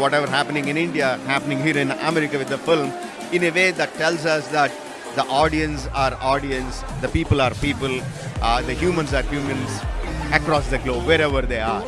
whatever happening in India, happening here in America with the film, in a way that tells us that the audience are audience, the people are people, uh, the humans are humans across the globe, wherever they are.